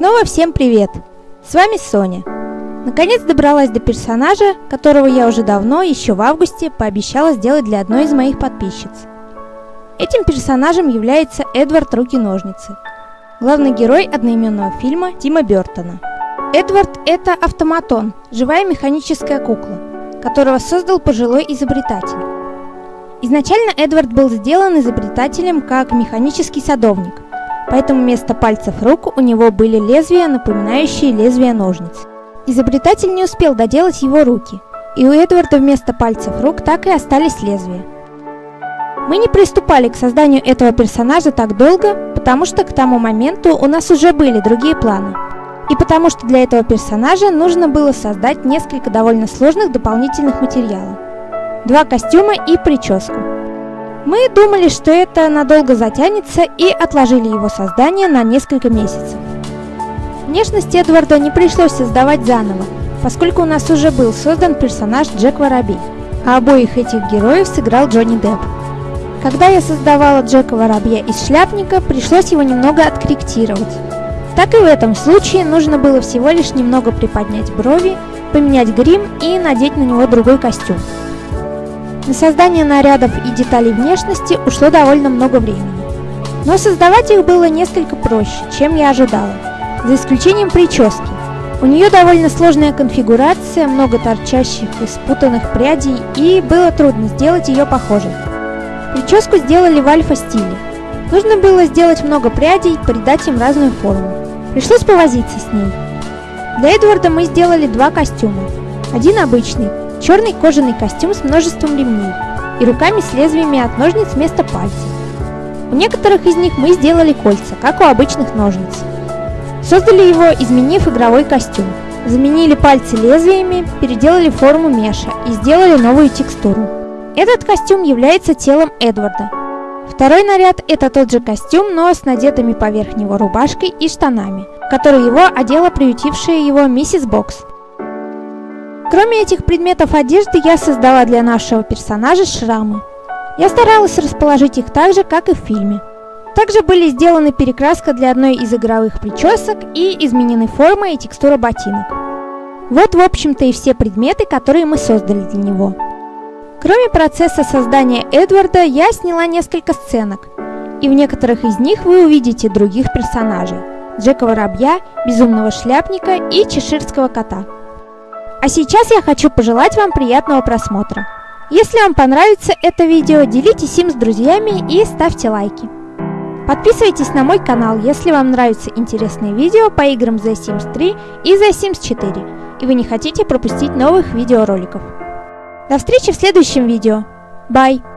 Снова всем привет! С вами Соня. Наконец добралась до персонажа, которого я уже давно, еще в августе, пообещала сделать для одной из моих подписчиц. Этим персонажем является Эдвард Руки-ножницы, главный герой одноименного фильма Тима Бертона. Эдвард – это автоматон, живая механическая кукла, которого создал пожилой изобретатель. Изначально Эдвард был сделан изобретателем как механический садовник, поэтому вместо пальцев рук у него были лезвия, напоминающие лезвия ножниц. Изобретатель не успел доделать его руки, и у Эдварда вместо пальцев рук так и остались лезвия. Мы не приступали к созданию этого персонажа так долго, потому что к тому моменту у нас уже были другие планы. И потому что для этого персонажа нужно было создать несколько довольно сложных дополнительных материалов. Два костюма и прическу. Мы думали, что это надолго затянется и отложили его создание на несколько месяцев. Внешность Эдварда не пришлось создавать заново, поскольку у нас уже был создан персонаж Джек Воробей, а обоих этих героев сыграл Джонни Депп. Когда я создавала Джека Воробья из шляпника, пришлось его немного откорректировать. Так и в этом случае нужно было всего лишь немного приподнять брови, поменять грим и надеть на него другой костюм. На создание нарядов и деталей внешности ушло довольно много времени. Но создавать их было несколько проще, чем я ожидала, за исключением прически. У нее довольно сложная конфигурация, много торчащих и спутанных прядей, и было трудно сделать ее похожей. Прическу сделали в альфа-стиле. Нужно было сделать много прядей, придать им разную форму. Пришлось повозиться с ней. Для Эдварда мы сделали два костюма. Один обычный, черный кожаный костюм с множеством ремней и руками с лезвиями от ножниц вместо пальцев. У некоторых из них мы сделали кольца, как у обычных ножниц. Создали его, изменив игровой костюм. Заменили пальцы лезвиями, переделали форму меша и сделали новую текстуру. Этот костюм является телом Эдварда. Второй наряд – это тот же костюм, но с надетыми поверх него рубашкой и штанами, который его одела приютившая его миссис Бокс. Кроме этих предметов одежды, я создала для нашего персонажа шрамы. Я старалась расположить их так же, как и в фильме. Также были сделаны перекраска для одной из игровых причесок и изменены форма и текстура ботинок. Вот, в общем-то, и все предметы, которые мы создали для него. Кроме процесса создания Эдварда, я сняла несколько сценок, и в некоторых из них вы увидите других персонажей. Джека Воробья, Безумного Шляпника и Чеширского Кота. А сейчас я хочу пожелать вам приятного просмотра. Если вам понравится это видео, делитесь им с друзьями и ставьте лайки. Подписывайтесь на мой канал, если вам нравятся интересные видео по играм The Sims 3 и The Sims 4, и вы не хотите пропустить новых видеороликов. До встречи в следующем видео. Bye!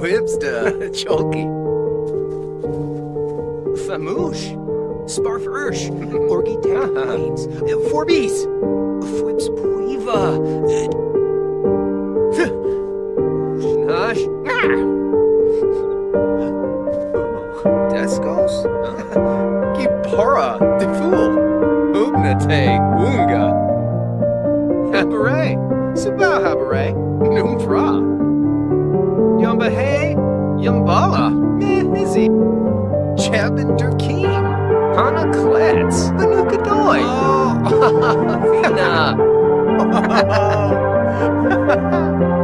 Whipster, Chalky, Famoosh, Famouche, Sparf Ursh, Orgi Danes, ah. Forbis, Fwips Puiva, Shnash, ah. Descos, Kipora, Defool, Ugnate, Unga, Habare, Subah Habare, Noomfra. Mahay, Yumbala, Mehizzy, Jeb and Durkeen, Hana Kletz, the Nukadoy, oh. Vina.